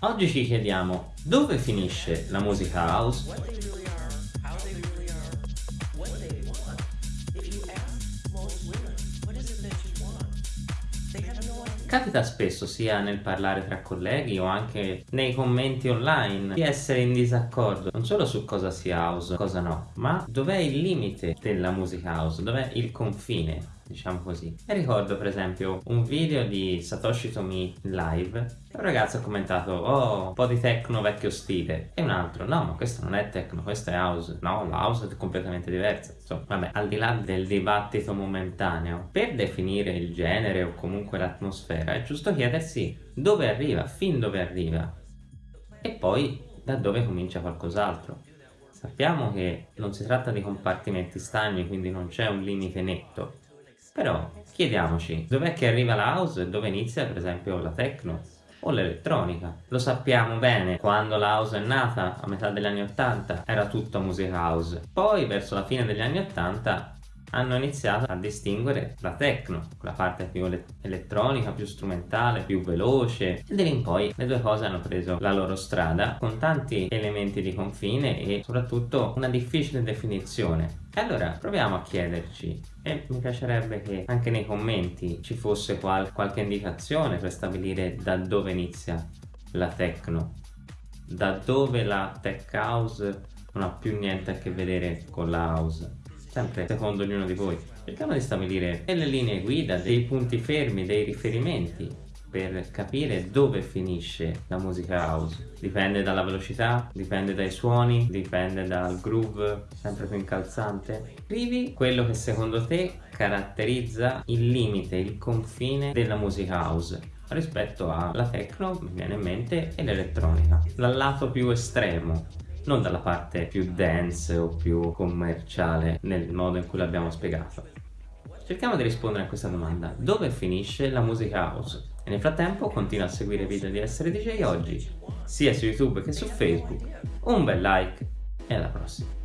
Oggi ci chiediamo dove finisce la musica house? Capita spesso sia nel parlare tra colleghi o anche nei commenti online di essere in disaccordo non solo su cosa sia house, cosa no, ma dov'è il limite della musica house, dov'è il confine diciamo così. E ricordo per esempio un video di Satoshi Tomi live un ragazzo ha commentato oh un po' di techno vecchio stile. E un altro no ma questo non è techno questo è house. No la house è completamente diversa. Insomma vabbè al di là del dibattito momentaneo per definire il genere o comunque l'atmosfera è giusto chiedersi dove arriva fin dove arriva. E poi da dove comincia qualcos'altro. Sappiamo che non si tratta di compartimenti stagni quindi non c'è un limite netto però chiediamoci, dov'è che arriva la house e dove inizia per esempio la techno? o l'elettronica. Lo sappiamo bene, quando la house è nata, a metà degli anni 80, era tutta musica house. Poi, verso la fine degli anni 80, hanno iniziato a distinguere la techno, la parte più elettronica, più strumentale, più veloce. E da lì in poi le due cose hanno preso la loro strada con tanti elementi di confine e soprattutto una difficile definizione. E allora proviamo a chiederci e mi piacerebbe che anche nei commenti ci fosse qual qualche indicazione per stabilire da dove inizia la techno, da dove la tech house non ha più niente a che vedere con la house sempre secondo ognuno di voi. Cerchiamo di stabilire delle linee guida, dei punti fermi, dei riferimenti per capire dove finisce la musica house. Dipende dalla velocità, dipende dai suoni, dipende dal groove sempre più incalzante. Scrivi quello che secondo te caratterizza il limite, il confine della musica house rispetto alla techno, mi viene in mente, e l'elettronica. Dal lato più estremo, non dalla parte più dance o più commerciale nel modo in cui l'abbiamo spiegato. Cerchiamo di rispondere a questa domanda, dove finisce la musica house? E nel frattempo continua a seguire i video di Essere DJ oggi, sia su YouTube che su Facebook. Un bel like e alla prossima!